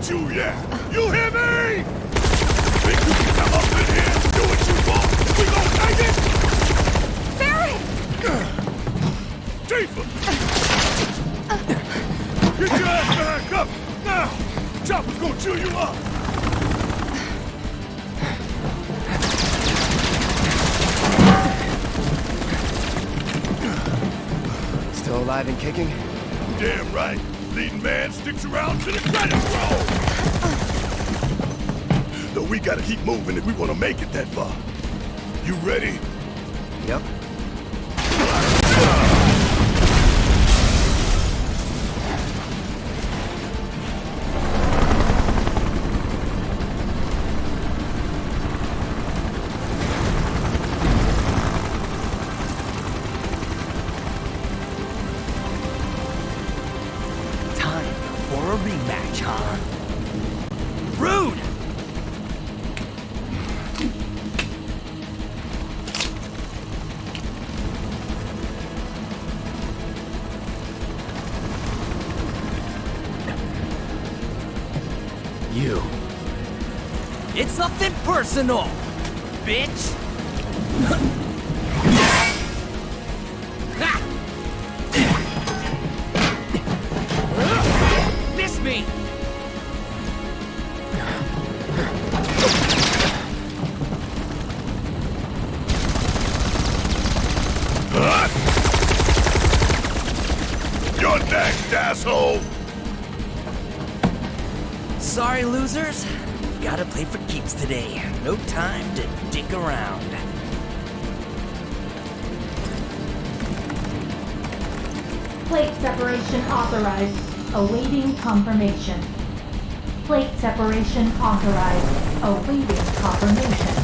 done with you yet! You hear me? Think you can come up in here and do what you want? We gon' take it? Barry! Tifa! Get your ass back up! Now! Chopper's gonna chew you up! Still alive and kicking? Leading man sticks around to the credits roll. Though we gotta keep moving if we wanna make it that far. You ready? Personal, bitch! Miss me! You're next, asshole! Sorry, losers. Gotta play for keeps today. No time to dick around. Plate separation authorized. Awaiting confirmation. Plate separation authorized. Awaiting confirmation.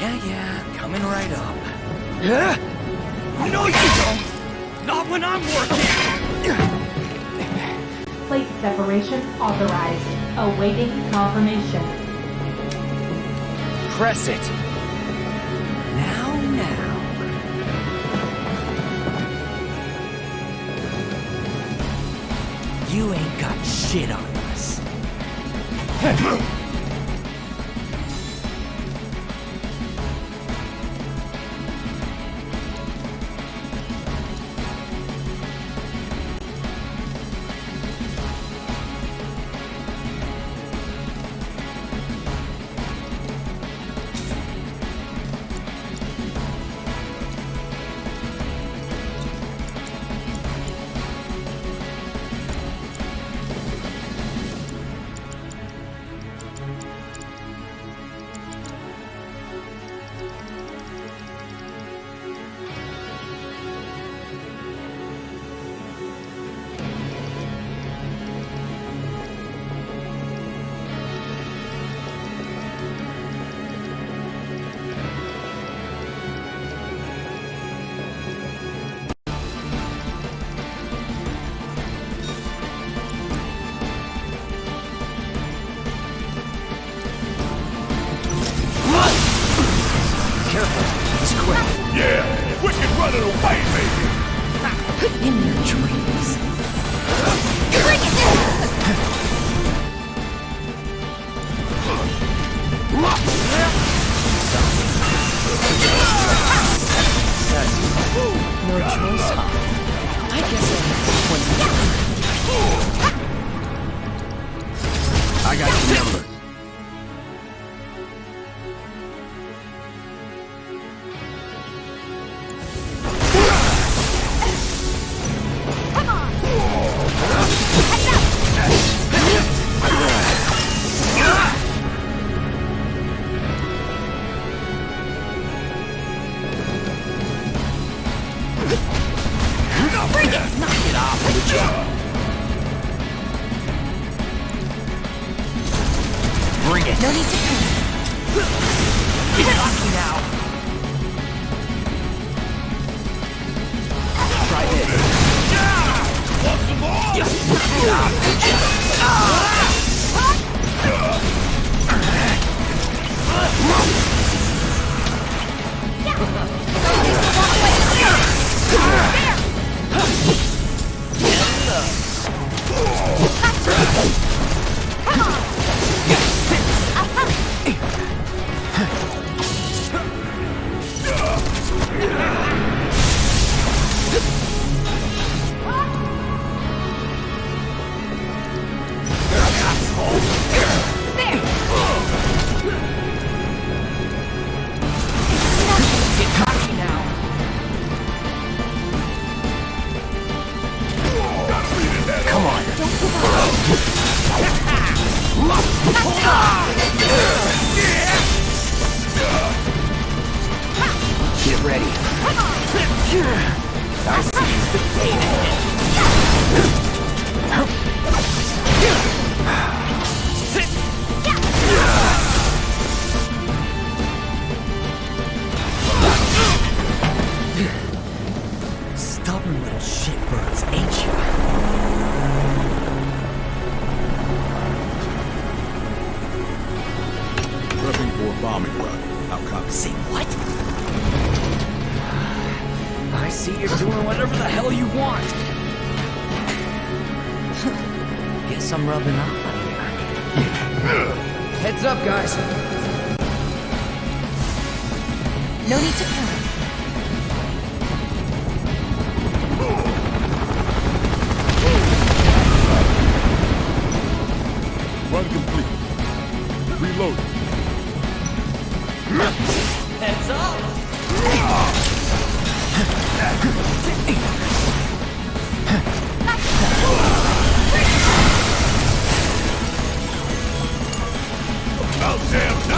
Yeah, yeah, coming right up. Yeah? No, you don't! Not when I'm working! Separation authorized. Awaiting confirmation. Press it! Now, now. You ain't got shit on us. damn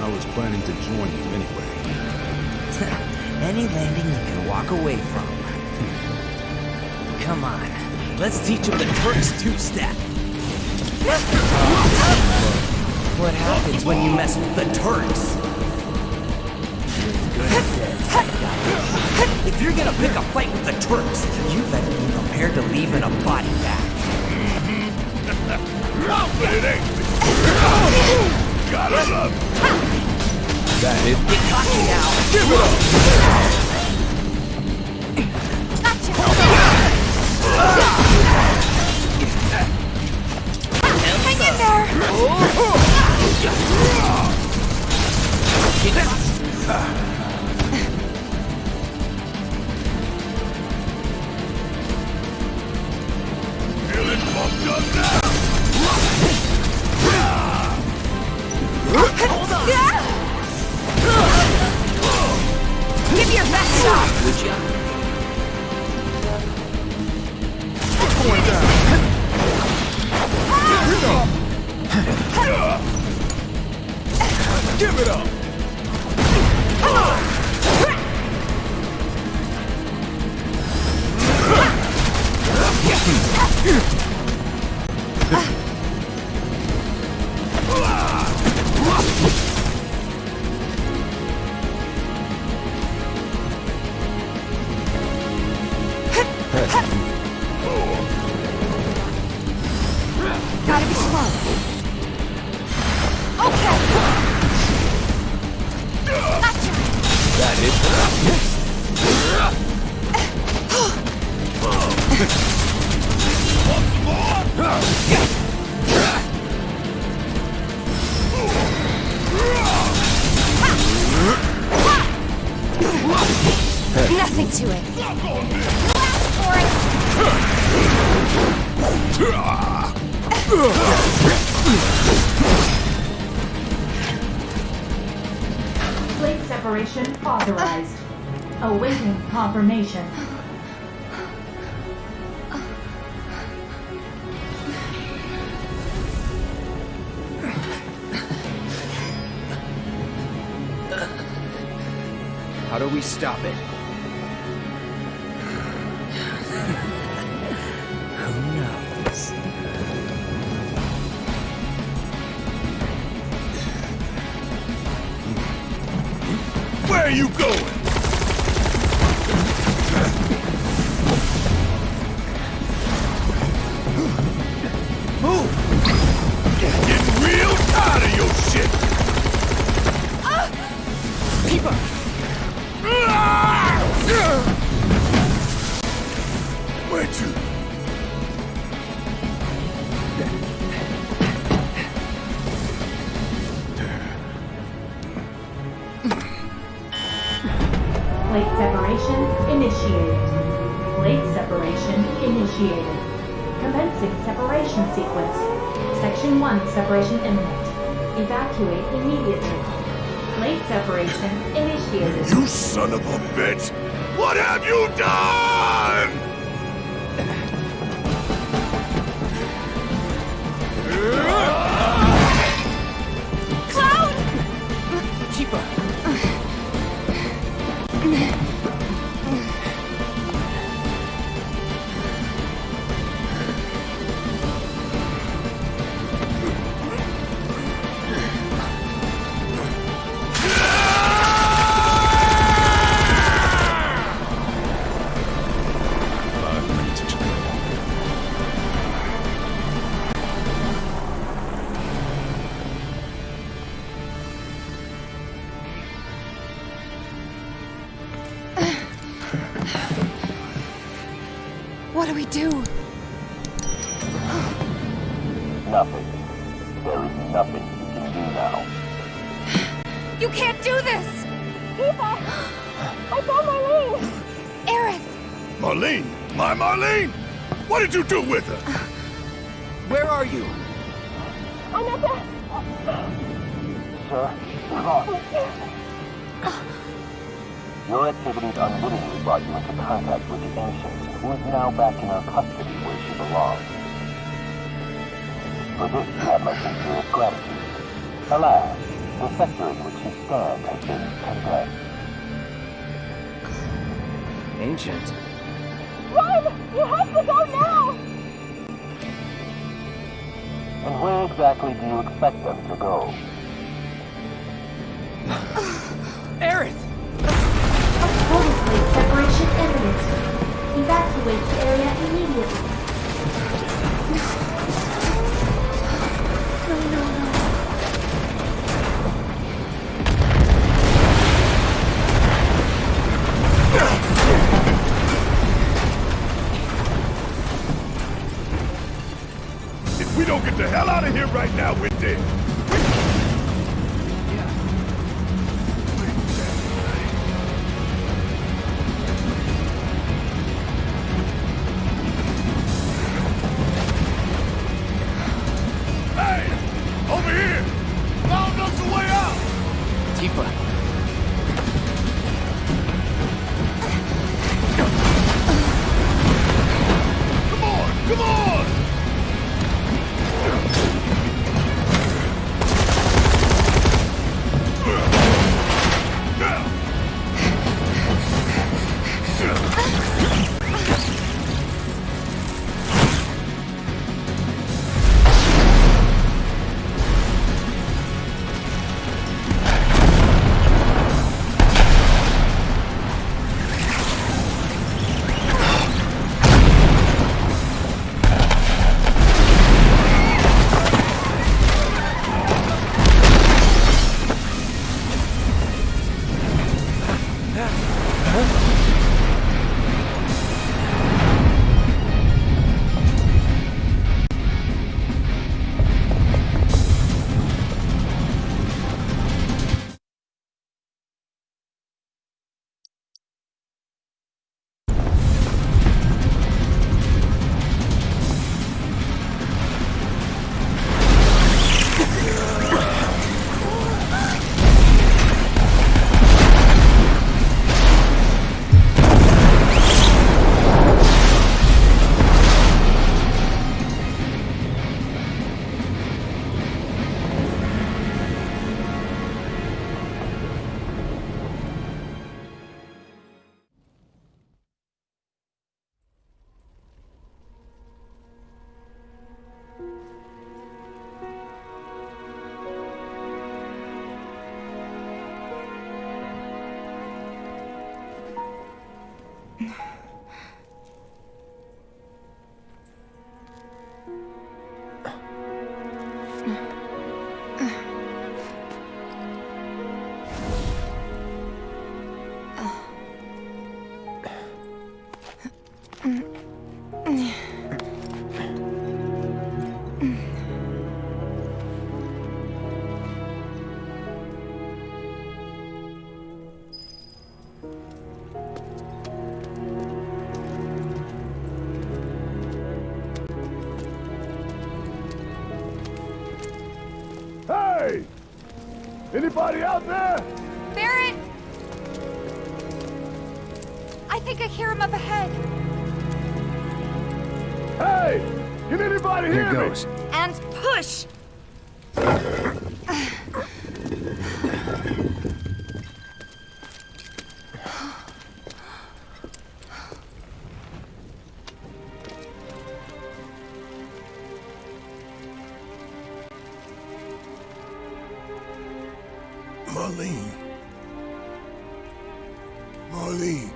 I was planning to join you anyway. Any landing you can walk away from. Come on, Let's teach him the Turks two-step. What happens when you mess with the Turks? If you're gonna pick a fight with the Turks, you better be prepared to leave in a body bag. But it ain't. Love it. That is. Get cocky now. Give it up. Hang in there! Feeling Awaiting confirmation. How do we stop it? Separation imminent. Evacuate immediately. Late separation initiated. You son of a bitch! What have you done? Cloud! Do? Nothing. There is nothing you can do now. You can't do this! Eva! I found Marlene! Aerith! Marlene? My Marlene? What did you do with her? back in her custody where she belongs. For this, I must my its gratitude. Alas, the sector in which you stand has been condemned. Ancient? Run! You have to go now! And where exactly do you expect them to go? Aerith! Marlene. Marlene.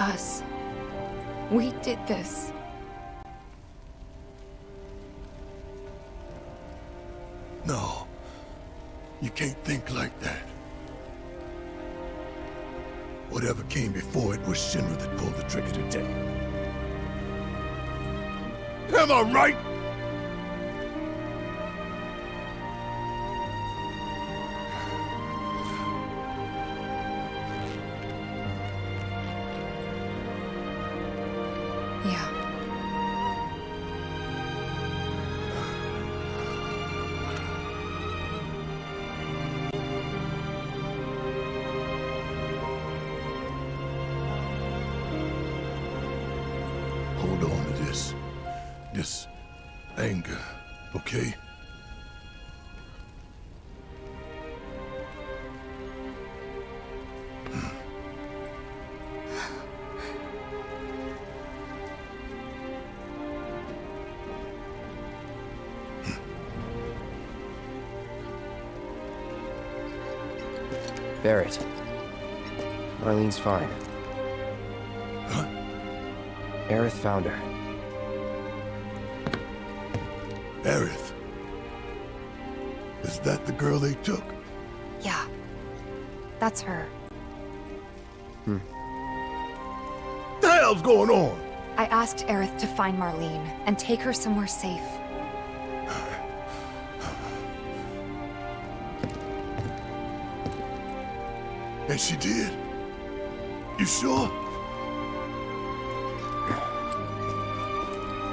us. We did this. No. You can't think like that. Whatever came before it was Shinra that pulled the trigger today. Am I right? This anger, okay? Barret. Marlene's fine. Huh? Aerith found her. Is that the girl they took? Yeah. That's her. Hmm. The hell's going on? I asked Aerith to find Marlene and take her somewhere safe. And she did? You sure?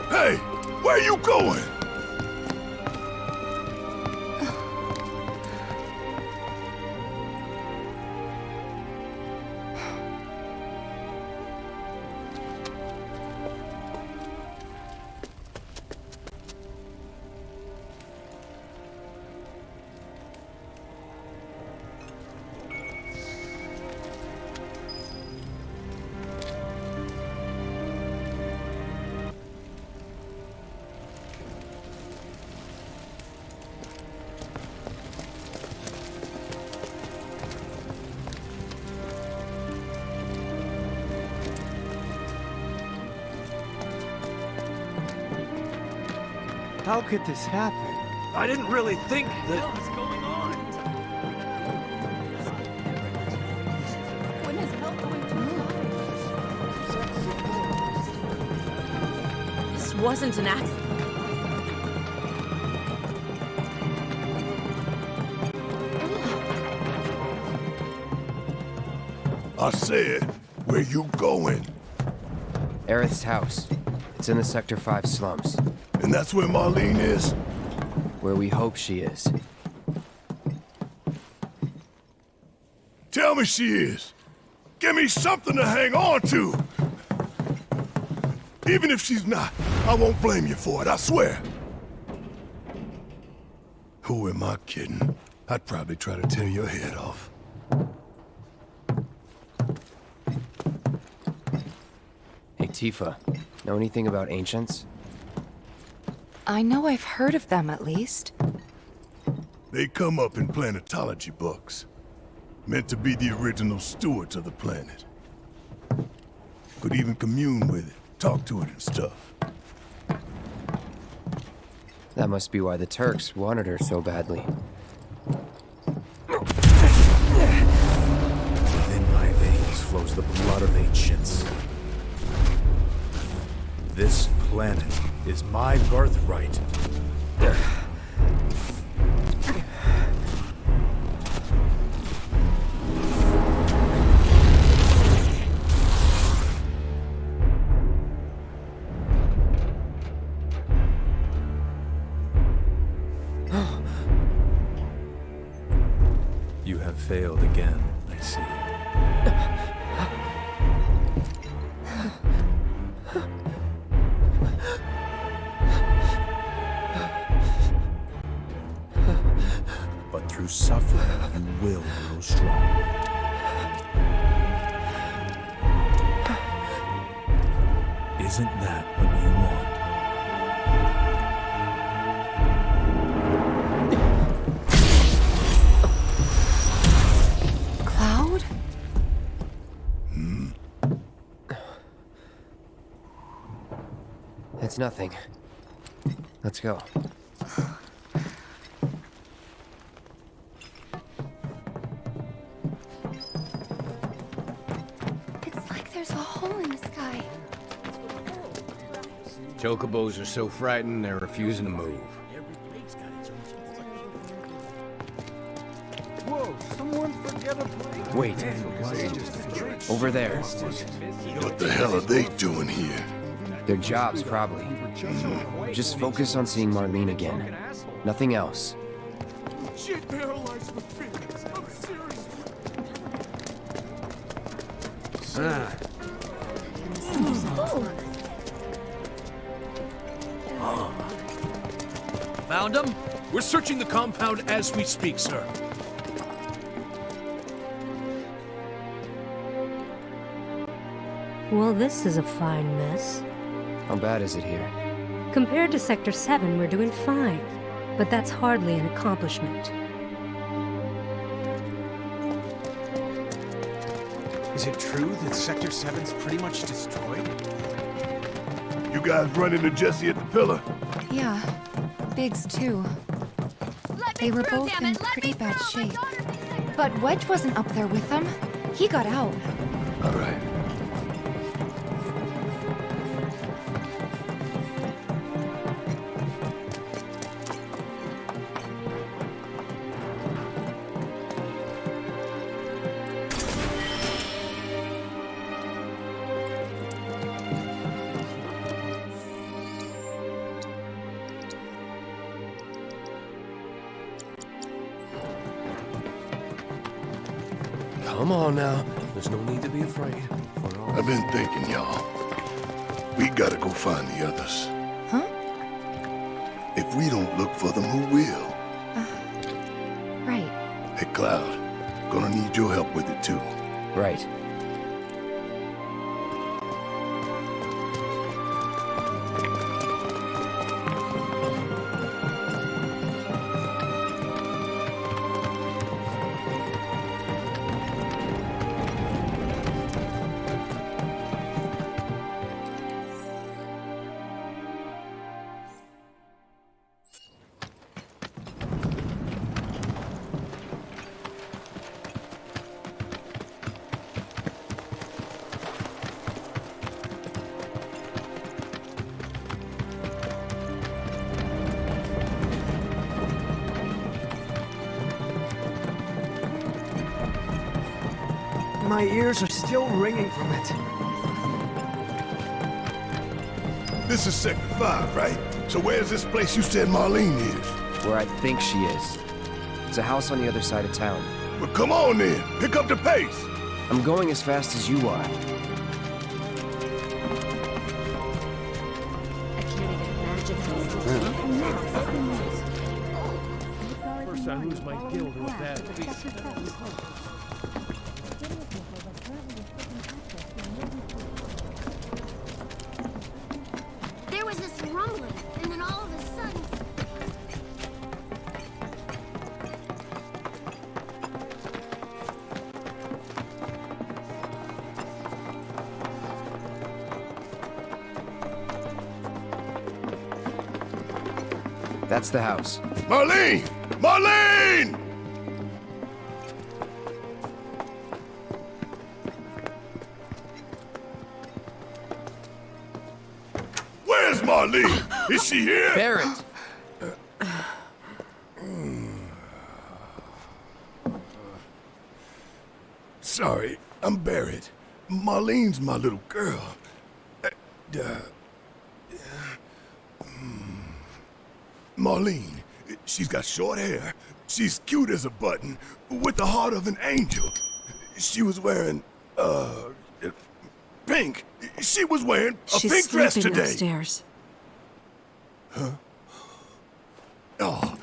Hey, where are you going? How could this happen? I didn't really think that... What's going on? When is help going to This wasn't an accident. I said, where you going? Aerith's house. It's in the Sector 5 slums, And that's where Marlene is? where we hope she is. Tell me she is. Give me something to hang on to. Even if she's not, I won't blame you for it, I swear. Who am I kidding? I'd probably try to tear your head off. Hey, Tifa. Know anything about ancients? I know I've heard of them at least. They come up in planetology books. Meant to be the original stewards of the planet. Could even commune with it, talk to it and stuff. That must be why the Turks wanted her so badly. My birthright. It's nothing. Let's go. It's like there's a hole in the sky. Chocobos are so frightened, they're refusing to move. Wait. Over there. What the hell are they doing here? Their jobs, probably. Just focus on seeing Marlene again. Nothing else. Shit paralyzed with feelings. I'm serious. Ah, Found him? We're searching the compound as we speak, sir. Well, this is a fine mess. How bad is it here? Compared to Sector 7, we're doing fine. But that's hardly an accomplishment. Is it true that Sector 7's pretty much destroyed? You guys run into Jesse at the pillar? Yeah. Biggs, too. They were both in pretty bad shape. But Wedge wasn't up there with them. He got out. All right. My ears are still ringing from it. This is Sector 5, right? So where's this place you said Marlene is? Where I think she is. It's a house on the other side of town. Well, come on then. Pick up the pace. I'm going as fast as you are. First I lose my guild in a bad beat. That's the house. Marlene! Marlene! Where's Marlene? Is she here? Barret! Sorry, I'm Barret. Marlene's my little girl. Uh, uh, hmm. Marlene, she's got short hair. She's cute as a button, with the heart of an angel. She was wearing, uh, pink. She was wearing a She's pink dress today. upstairs. Oh,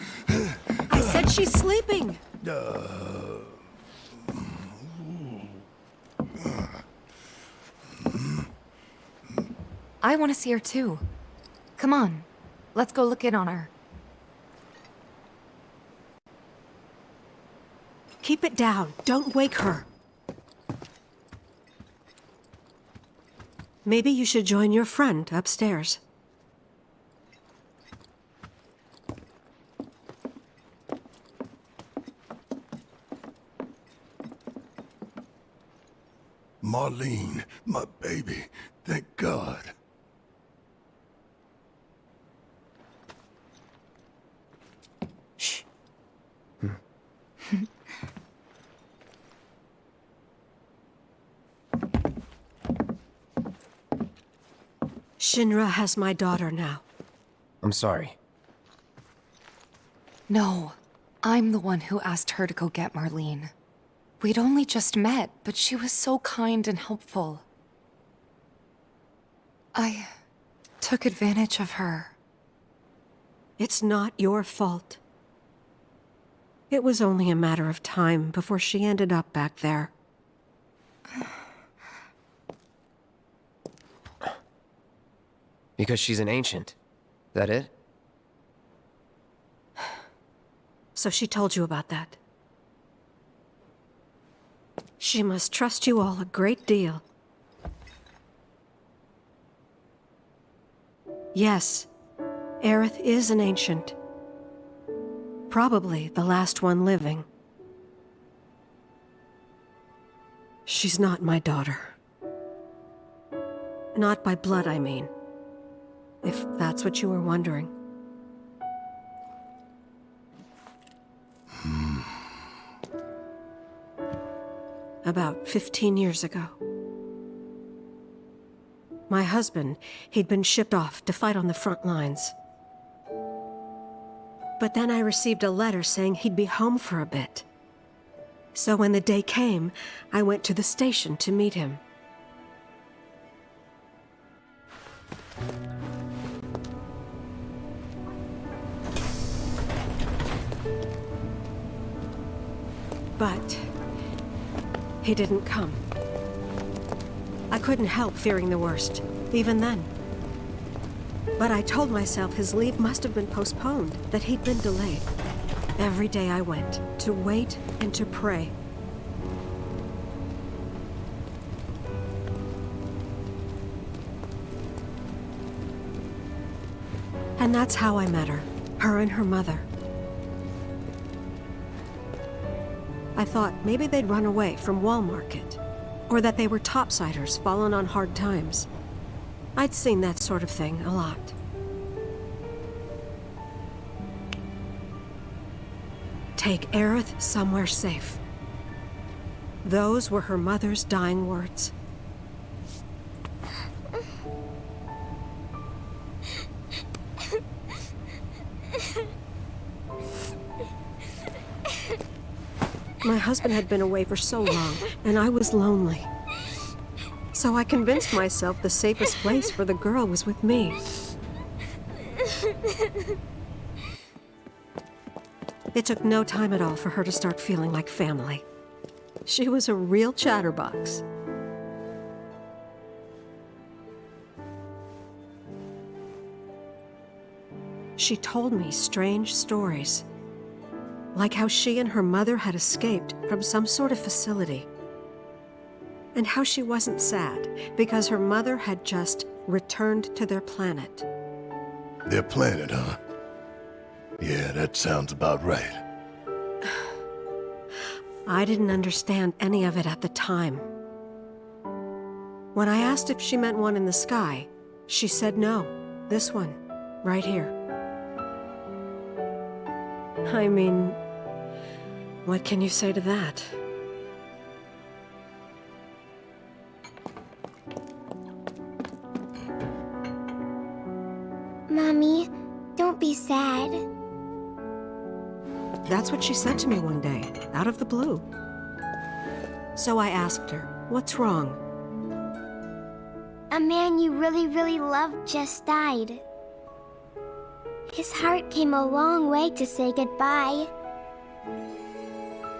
I said she's sleeping. I want to see her, too. Come on. Let's go look in on her. Keep it down. Don't wake her. Maybe you should join your friend upstairs. Marlene, my baby. Thank God. Shinra has my daughter now. I'm sorry. No, I'm the one who asked her to go get Marlene. We'd only just met, but she was so kind and helpful. I took advantage of her. It's not your fault. It was only a matter of time before she ended up back there. Because she's an ancient. That it? So she told you about that. She must trust you all a great deal. Yes, Aerith is an ancient. Probably the last one living. She's not my daughter. Not by blood, I mean. If that's what you were wondering. About 15 years ago. My husband, he'd been shipped off to fight on the front lines. But then I received a letter saying he'd be home for a bit. So when the day came, I went to the station to meet him. But he didn't come. I couldn't help fearing the worst, even then. But I told myself his leave must have been postponed, that he'd been delayed. Every day I went, to wait and to pray. And that's how I met her, her and her mother. I thought maybe they'd run away from Wall Market, or that they were topsiders fallen on hard times. I'd seen that sort of thing a lot. Take Aerith somewhere safe. Those were her mother's dying words. My husband had been away for so long, and I was lonely. So I convinced myself the safest place for the girl was with me. It took no time at all for her to start feeling like family. She was a real chatterbox. She told me strange stories. Like how she and her mother had escaped from some sort of facility. And how she wasn't sad because her mother had just returned to their planet. Their planet, huh? Yeah, that sounds about right. I didn't understand any of it at the time. When I asked if she meant one in the sky, she said no. This one, right here. I mean, what can you say to that? Mommy, don't be sad. That's what she said to me one day, out of the blue. So I asked her, what's wrong? A man you really, really loved just died. His heart came a long way to say goodbye.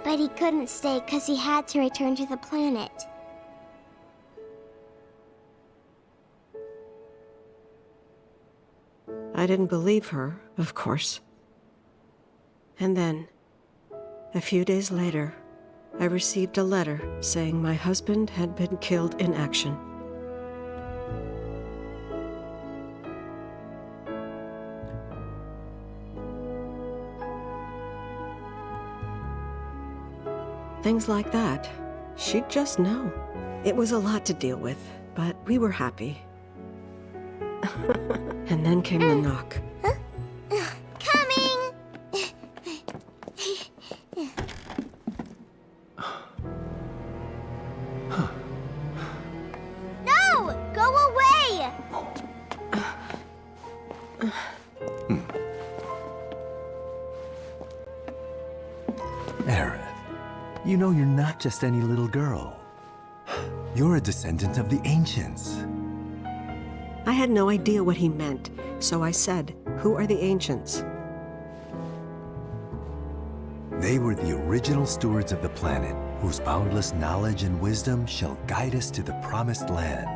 But he couldn't stay because he had to return to the planet. I didn't believe her, of course. And then, a few days later, I received a letter saying my husband had been killed in action. Things like that. She'd just know. It was a lot to deal with, but we were happy. and then came the knock. Just any little girl. You're a descendant of the Ancients. I had no idea what he meant, so I said, Who are the Ancients? They were the original stewards of the planet, whose boundless knowledge and wisdom shall guide us to the promised land.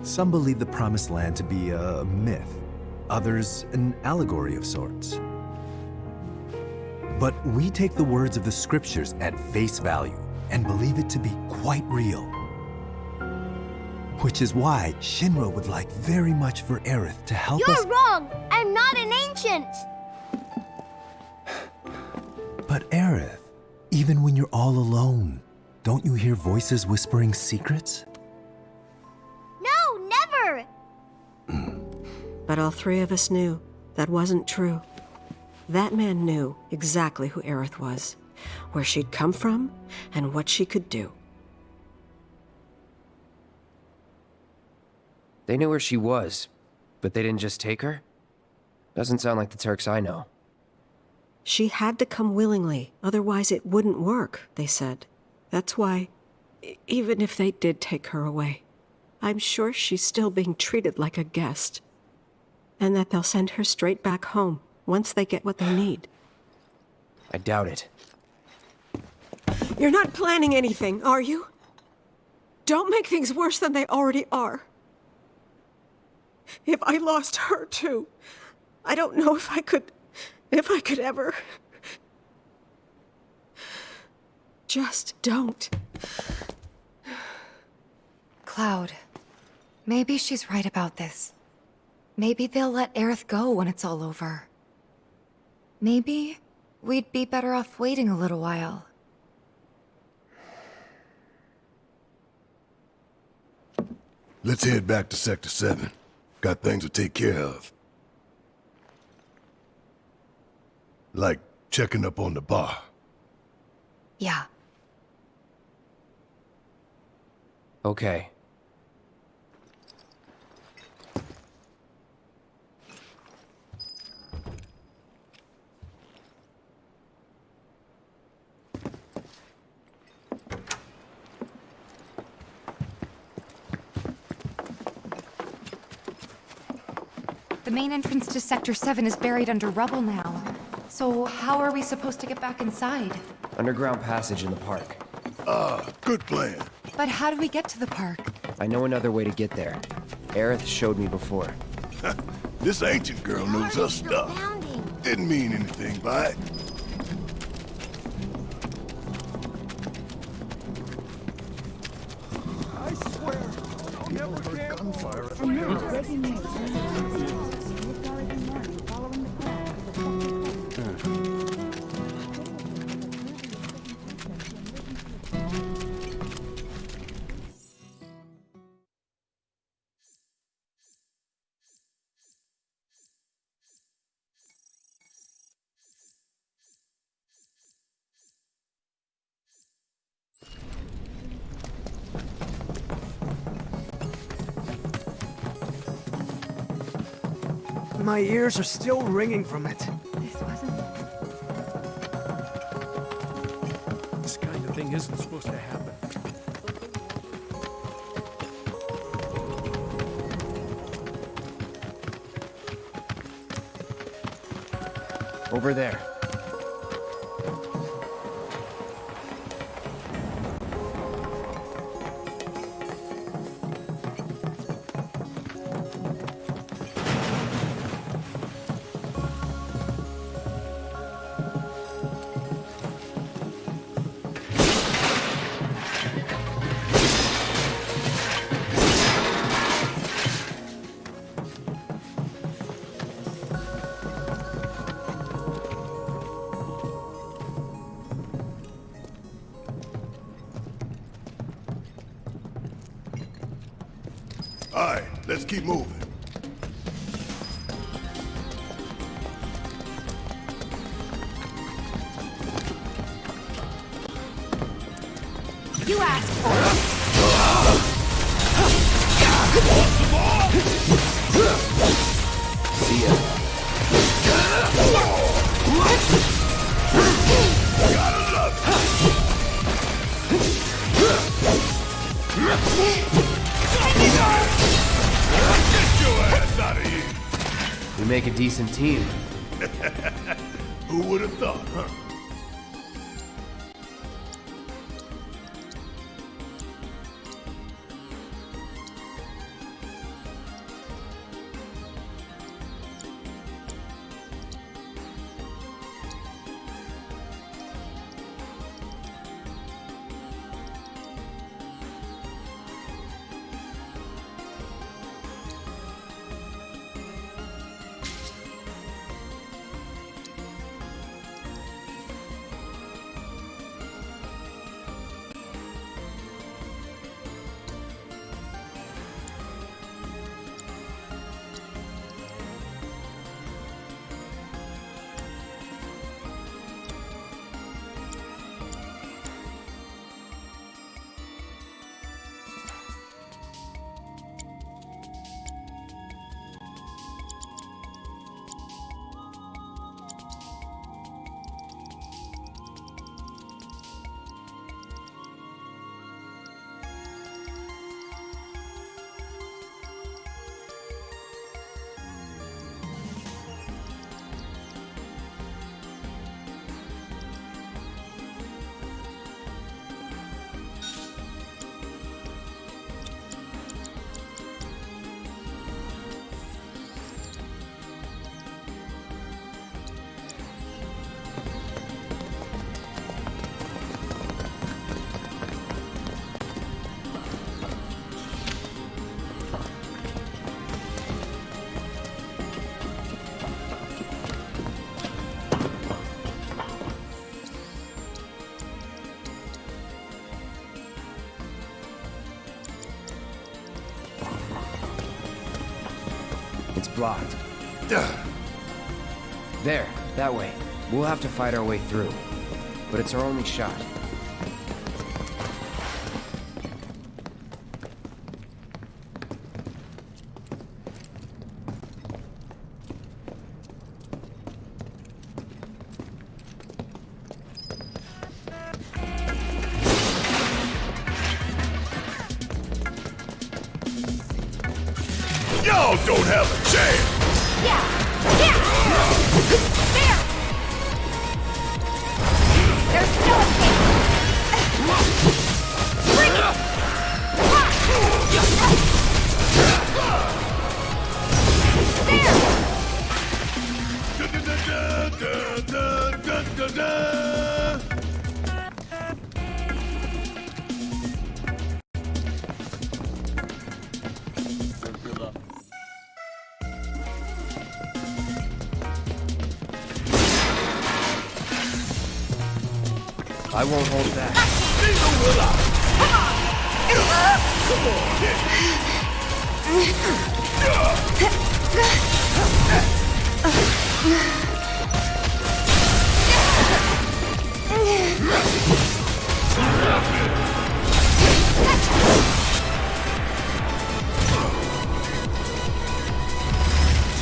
Some believe the promised land to be a myth, others an allegory of sorts. But we take the words of the scriptures at face value and believe it to be quite real. Which is why Shinra would like very much for Aerith to help us. You're wrong! I'm not an ancient! But Aerith, even when you're all alone, don't you hear voices whispering secrets? No, never! Hmm. But all three of us knew that wasn't true. That man knew exactly who Aerith was, where she'd come from, and what she could do. They knew where she was, but they didn't just take her? Doesn't sound like the Turks I know. She had to come willingly, otherwise it wouldn't work, they said. That's why, even if they did take her away, I'm sure she's still being treated like a guest. And that they'll send her straight back home once they get what they need. I doubt it. You're not planning anything, are you? Don't make things worse than they already are. If I lost her too, I don't know if I could. if I could ever. Just don't. Cloud, maybe she's right about this. Maybe they'll let Aerith go when it's all over. Maybe we'd be better off waiting a little while. Let's head back to Sector 7. Got things to take care of. Like checking up on the bar. Yeah. Okay. Main entrance to Sector 7 is buried under rubble now. So how are we supposed to get back inside? Underground passage in the park. Ah, good plan. But how do we get to the park? I know another way to get there. Aerith showed me before. This ancient girl knows her stuff. Didn't mean anything by it. My ears are still ringing from it. This wasn't... This kind of thing isn't supposed to happen. Over there. All right, let's keep moving. Team. Blocked. There, that way. We'll have to fight our way through. But it's our only shot. I won't hold back. Neither will I. Come on. Come on.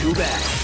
Too bad.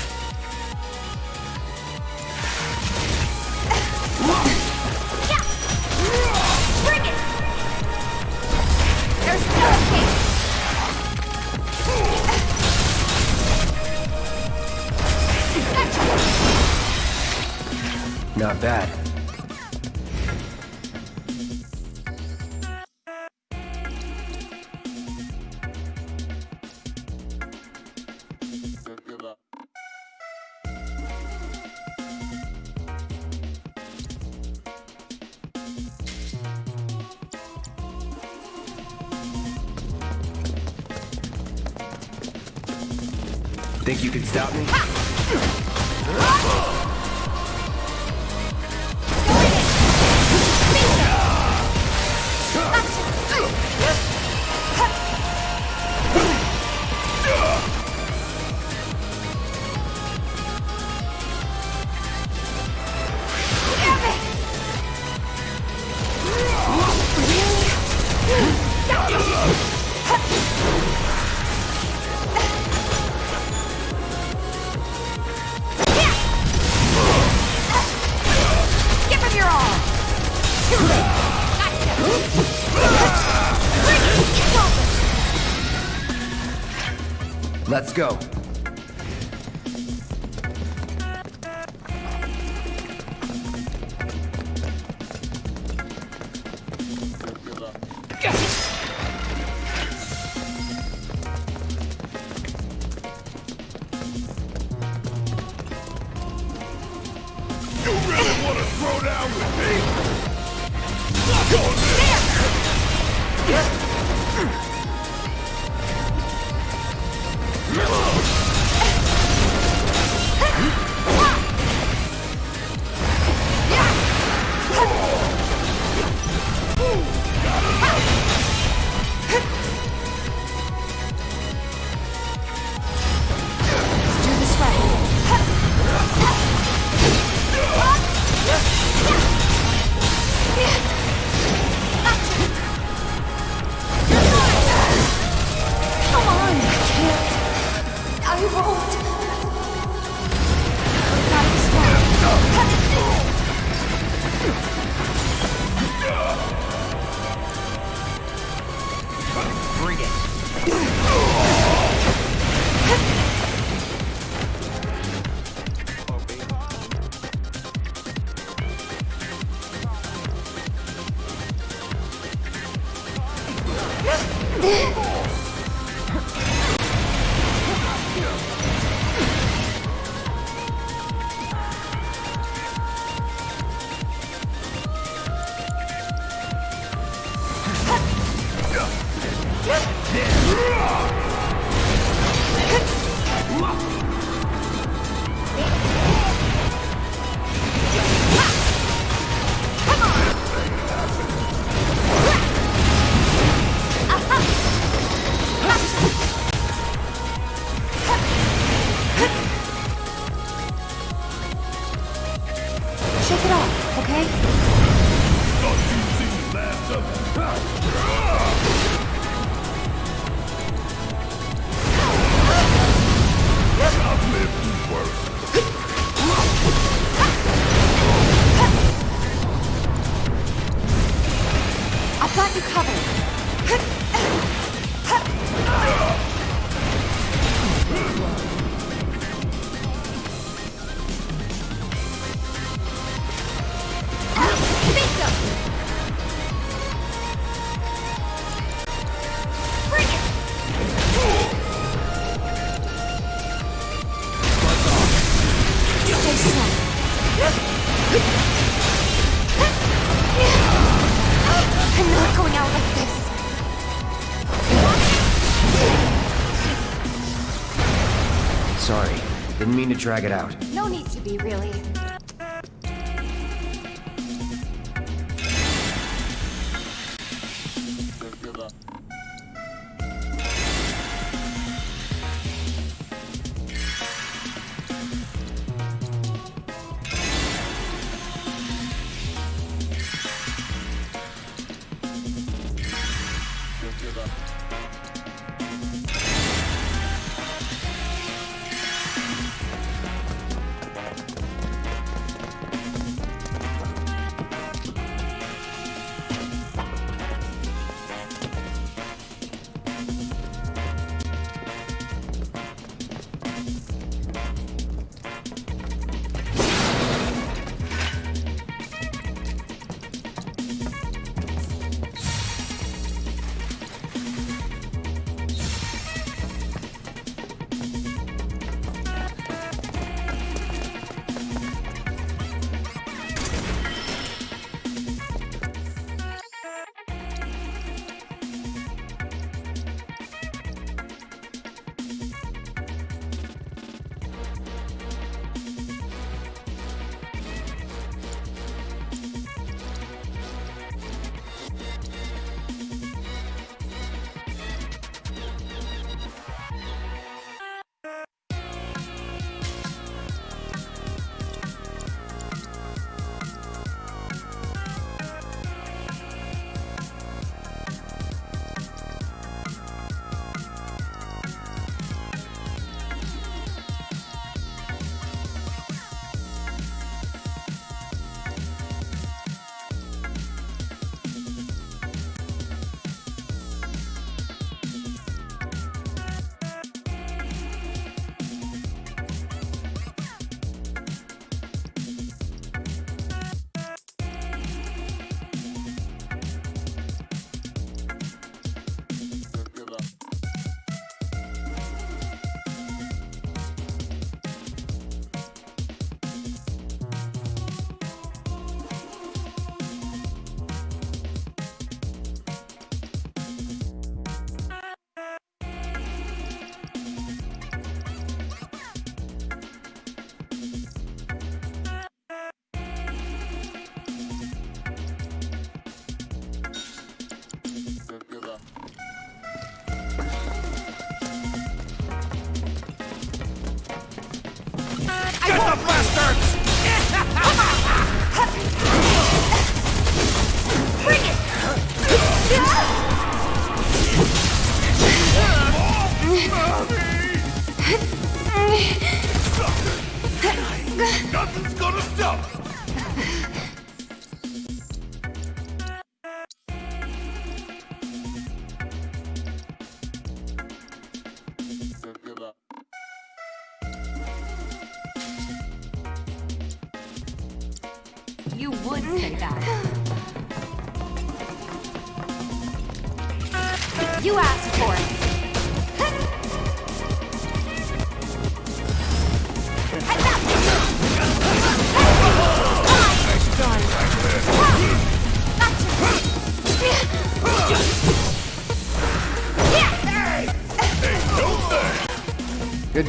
Let's go. To drag it out.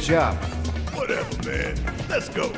Job. Whatever, man. Let's go.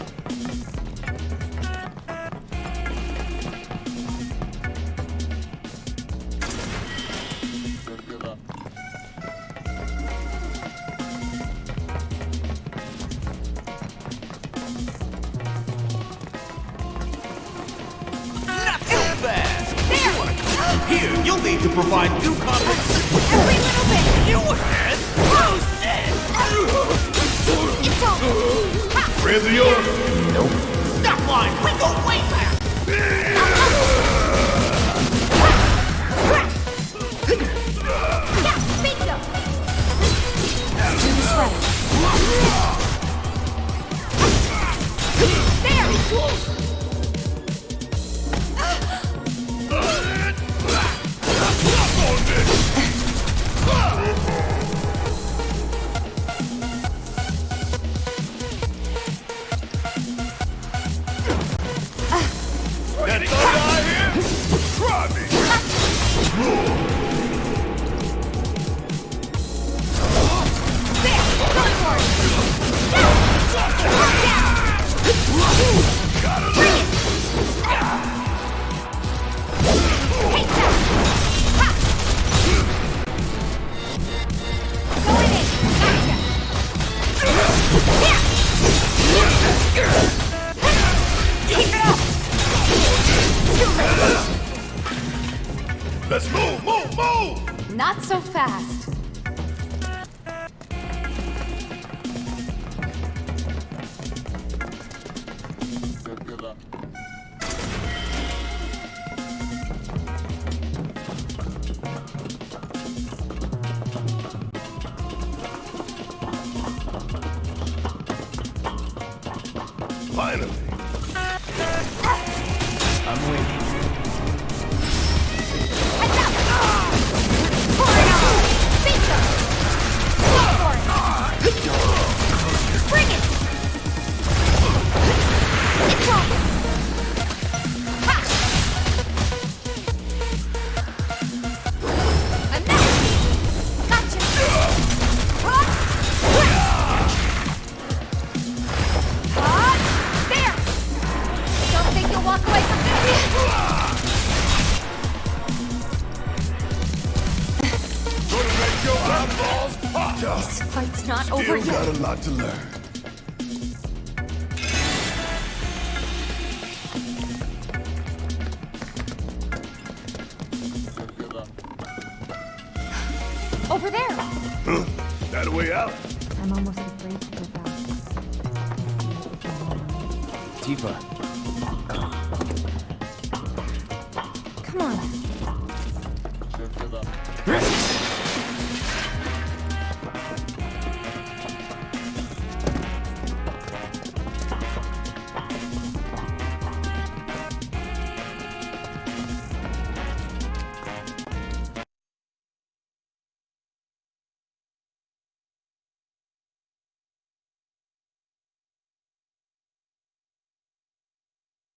Finally.